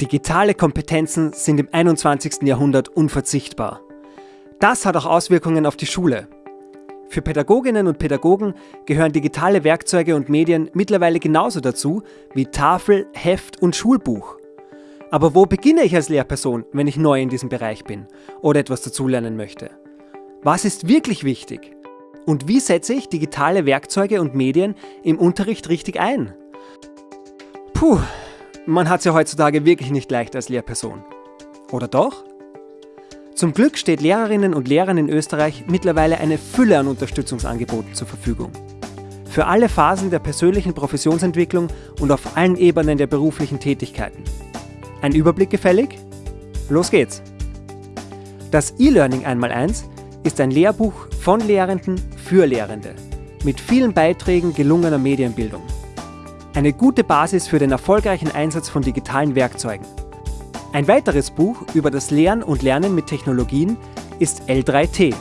Digitale Kompetenzen sind im 21. Jahrhundert unverzichtbar. Das hat auch Auswirkungen auf die Schule. Für Pädagoginnen und Pädagogen gehören digitale Werkzeuge und Medien mittlerweile genauso dazu wie Tafel, Heft und Schulbuch. Aber wo beginne ich als Lehrperson, wenn ich neu in diesem Bereich bin oder etwas dazulernen möchte? Was ist wirklich wichtig? Und wie setze ich digitale Werkzeuge und Medien im Unterricht richtig ein? Puh, man hat es ja heutzutage wirklich nicht leicht als Lehrperson. Oder doch? Zum Glück steht Lehrerinnen und Lehrern in Österreich mittlerweile eine Fülle an Unterstützungsangeboten zur Verfügung. Für alle Phasen der persönlichen Professionsentwicklung und auf allen Ebenen der beruflichen Tätigkeiten. Ein Überblick gefällig? Los geht's! Das E-Learning einmal eins ist ein Lehrbuch von Lehrenden für Lehrende mit vielen Beiträgen gelungener Medienbildung. Eine gute Basis für den erfolgreichen Einsatz von digitalen Werkzeugen. Ein weiteres Buch über das Lehren und Lernen mit Technologien ist L3T.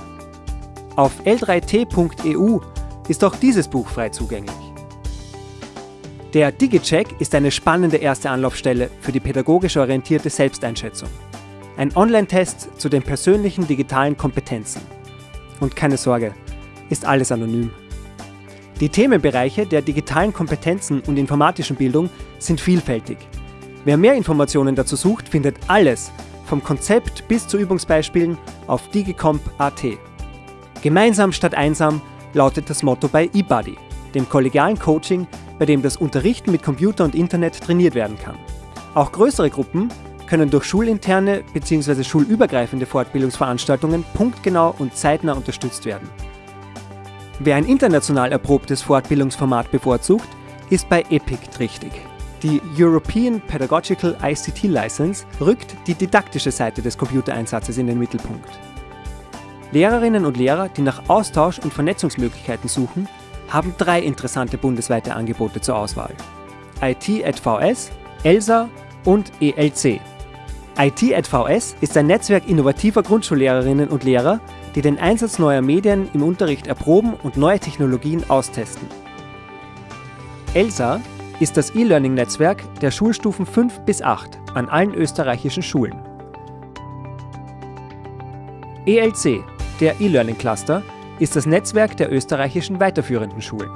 Auf l3t.eu ist auch dieses Buch frei zugänglich. Der DigiCheck ist eine spannende erste Anlaufstelle für die pädagogisch orientierte Selbsteinschätzung. Ein Online-Test zu den persönlichen digitalen Kompetenzen. Und keine Sorge, ist alles anonym. Die Themenbereiche der digitalen Kompetenzen und informatischen Bildung sind vielfältig. Wer mehr Informationen dazu sucht, findet alles, vom Konzept bis zu Übungsbeispielen, auf digicomp.at. Gemeinsam statt einsam lautet das Motto bei eBuddy, dem kollegialen Coaching, bei dem das Unterrichten mit Computer und Internet trainiert werden kann. Auch größere Gruppen können durch schulinterne bzw. schulübergreifende Fortbildungsveranstaltungen punktgenau und zeitnah unterstützt werden. Wer ein international erprobtes Fortbildungsformat bevorzugt, ist bei EPIC richtig. Die European Pedagogical ICT License rückt die didaktische Seite des Computereinsatzes in den Mittelpunkt. Lehrerinnen und Lehrer, die nach Austausch und Vernetzungsmöglichkeiten suchen, haben drei interessante bundesweite Angebote zur Auswahl. IT at VS, ELSA und ELC. IT at VS ist ein Netzwerk innovativer Grundschullehrerinnen und Lehrer, die den Einsatz neuer Medien im Unterricht erproben und neue Technologien austesten. ELSA ist das E-Learning-Netzwerk der Schulstufen 5 bis 8 an allen österreichischen Schulen. ELC, der E-Learning Cluster, ist das Netzwerk der österreichischen weiterführenden Schulen.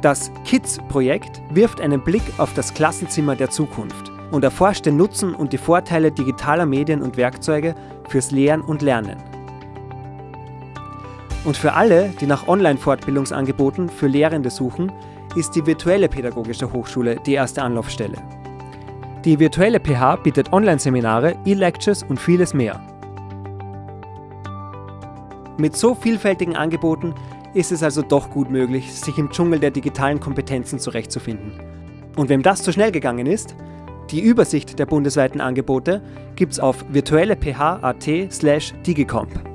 Das KIDS-Projekt wirft einen Blick auf das Klassenzimmer der Zukunft und erforscht den Nutzen und die Vorteile digitaler Medien und Werkzeuge fürs Lehren und Lernen. Und für alle, die nach Online-Fortbildungsangeboten für Lehrende suchen, ist die virtuelle Pädagogische Hochschule die erste Anlaufstelle. Die virtuelle PH bietet Online-Seminare, E-Lectures und vieles mehr. Mit so vielfältigen Angeboten ist es also doch gut möglich, sich im Dschungel der digitalen Kompetenzen zurechtzufinden. Und wem das zu schnell gegangen ist, die Übersicht der bundesweiten Angebote gibt's auf virtuelleph.at slash digicomp.